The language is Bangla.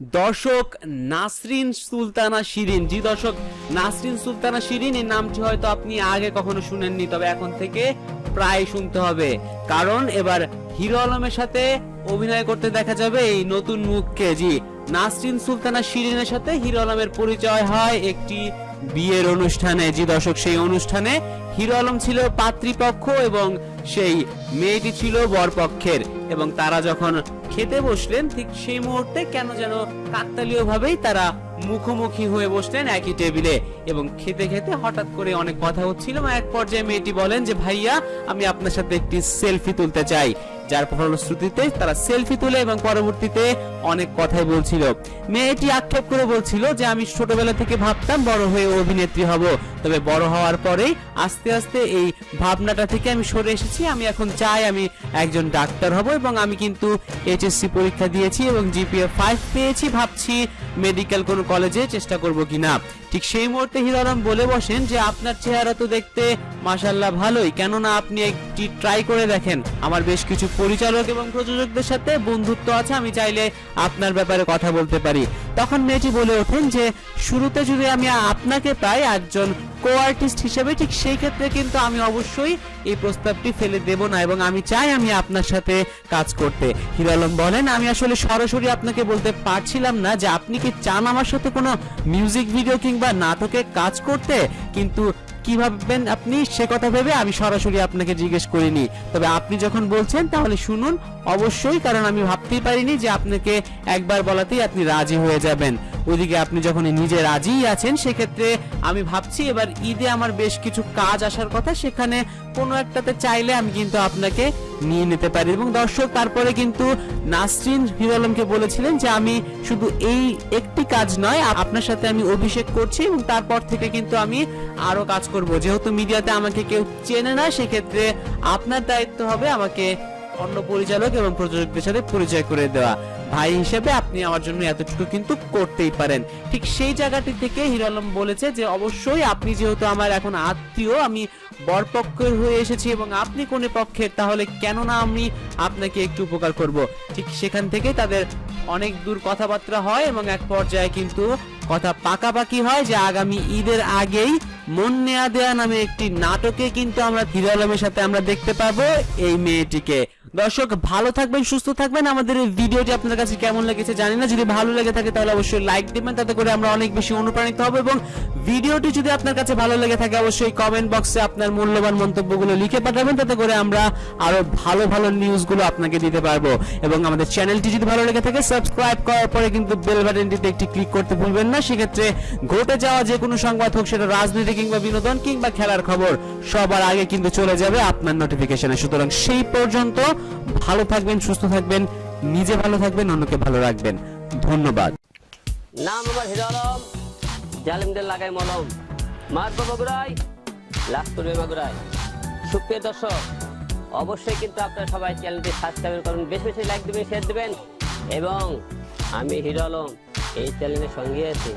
দর্শক নাসরিন সুলতানা শিরিন। জি দর্শক, নাসরিন সুলতানা শিরিন এই নামটি হয়তো আপনি আগে কখনো শুনেননি, তবে এখন থেকে প্রায় শুনতে হবে। কারণ এবার হিরো আলমের সাথে অভিনয় করতে দেখা যাবে এই নতুন মুখকে। জি, নাসরিন সুলতানা শিরিনের সাথে হিরো আলমের পরিচয় হয় একটি বিয়ের অনুষ্ঠানে। জি দর্শক, সেই অনুষ্ঠানে হিরো আলম ছিল পাত্রীপক্ষ এবং সেই মেয়েটি ছিল বরপক্ষের। এবং তারা যখন খেতে বসলেন, ঠিক সেই মুহূর্তে কেন যেন কাকতালীয় ভাবেই তারা মুখোমুখি হয়ে বসলেন একই টেবিলে। এবং খেতে খেতে হঠাৎ করে অনেক কথা হচ্ছিল। এক পর্যায়ে মেয়েটি বলেন যে, ভাইয়া, আমি আপনার সাথে একটি সেলফি তুলতে চাই। যার ফলশ্রুতিতে তারা সেলফি তুলে এবং পরবর্তীতে অনেক কথাই বলছিল। মেয়েটি আক্ষেপ করে বলছিল যে, আমি ছোটবেলা থেকে ভাবতাম বড় হয়ে অভিনেত্রী হব। তবে বড় হওয়ার পরেই আস্তে আস্তে এই ভাবনাটা থেকে আমি সরে এসেছি। আমি এখন চাই আমি একজন ডাক্তার হব এবং আমি কিন্তু এইচএসসি পরীক্ষা দিয়েছি এবং জিপিএ ফাইভ পেয়েছি, ভাবছি মেডিকেল কোনো কলেজে চেষ্টা করব কিনা। ঠিক সেই মুহূর্তে হিরারাম বলে বসেন যে, আপনার চেহারা তো দেখতে মাশাল্লাহ ভালোই। কেননা আপনি একটি ট্রাই করে দেখেন। আমার বেশ কিছু পরিচালক এবং প্রযোজকদের সাথে বন্ধুত্ব আছে, আমি চাইলে আপনার ব্যাপারে কথা বলতে পারি। তখন মেয়েটি বলে ওঠেন যে, শুরুতে যদি আমি আপনাকে পাই একজন কো আর্টিস্ট হিসেবে, ঠিক সেই ক্ষেত্রে কিন্তু আমি অবশ্যই এই প্রস্তাবটি ফেলে দেব না এবং আমি চাই আমি আপনার সাথে কাজ করতে। হিরো আলম বলেন, আমি আসলে সরাসরি আপনাকে বলতে পারছিলাম না যে, আপনি কি চান আমার সাথে কোনো মিউজিক ভিডিও কিংবা নাটকে কাজ করতে, কিন্তু কি ভাববেন আপনি? সে কথা ভেবে আমি সরাসরি আপনাকে জিজ্ঞেস করিনি। তবে আপনি যখন বলছেন, তাহলে শুনুন। অবশ্যই, কারণ আমি ভাবতেই পারিনি যে আপনাকে একবার বলাতেই আপনি রাজি হয়ে যাবেন। ওইদিকে আপনি যখন নিজে রাজিই আছেন, সেক্ষেত্রে আমি ভাবছি এবার ঈদে আমার বেশ কিছু কাজ আসার কথা, সেখানে কোনো একটাতে চাইলে আমি কিন্তু আপনাকে নিয়ে নিতে পারি। এবং দর্শক, তারপরে কিন্তু নাসরিন হিরো আলমকে বলেছিলেন যে, আমি শুধু এই একটি কাজ নয় আপনার সাথে আমি অভিষেক করছি এবং তারপর থেকে কিন্তু আমি আরও কাজ করব। যেহেতু মিডিয়াতে আমাকে কেউ চেনে না, সেক্ষেত্রে আপনার দায়িত্ব হবে আমাকে অন্য পরিচালক এবং প্রযোজকদের সাথে পরিচয় করে দেওয়া। ভাই হিসেবে আপনি আমার জন্য এতটুকু কিন্তু করতেই পারেন। ঠিক সেই জায়গাটি থেকে হিরো আলম বলেছে যে, অবশ্যই আপনি যেহেতু আমার এখন আত্মীয়, আমি বরপক্ষের হয়ে এসেছি এবং আপনি কোন পক্ষের, তাহলে কেন না আমি আপনাকে একটু উপকার করব। ঠিক সেখান থেকে তাদের অনেক দূর কথাবার্তা হয় এবং এক পর্যায়ে কিন্তু কথা পাকাপাকি হয় যে, আগামী ঈদের আগেই মন নেয়া দেয়া নামে একটি নাটকে কিন্তু আমরা হিরো আলমের সাথে আমরা দেখতে পাবো এই মেয়েটিকে। দর্শক, ভালো থাকবেন, সুস্থ থাকবেন। আমাদের এই ভিডিওটি আপনার কাছে কেমন লেগেছে জানি না। যদি ভালো লেগে থাকে তাহলে অবশ্যই লাইক দিবেন, তাতে করে আমরা অনেক বেশি অনুপ্রাণিত হব এবং ভিডিওটি যদি আপনার কাছে ভালো লেগে থাকে অবশ্যই কমেন্ট বক্সে আপনার মূল্যবান মন্তব্যগুলো লিখে পাঠাবেন, তাতে করে আমরা আরও ভালো ভালো নিউজগুলো আপনাকে দিতে পারব। এবং আমাদের চ্যানেলটি যদি ভালো লেগে থাকে সাবস্ক্রাইব করার পরে কিন্তু বেল বাটনটিতে একটি ক্লিক করতে ভুলবেন না। সেক্ষেত্রে ঘটে যাওয়া যে কোনো সংবাদ হোক, সেটা রাজনীতি কিংবা বিনোদন কিংবা খেলার খবর, সবার আগে কিন্তু চলে যাবে আপনার নোটিফিকেশনে সুতরাং সেই পর্যন্ত ভালো থাকবেন, সুস্থ থাকবেন, নিজে ভালো থাকবেন, অন্যকে ভালো রাখবেন। ধন্যবাদ। নাম আমার হিরো আলম, জালিমদের লাগাই মলম। মারবো বগুড়াই লাস্ট করবে সুপ্রিয় দর্শক, অবশ্যই কিন্তু আপনারা সবাই চ্যানেলটি সাবস্ক্রাইব করুন, বেশি বেশি লাইক দেবেন শেয়ার দেবেন, এবং আমি হিরো আলম, এই চ্যানেলের সঙ্গে আছি।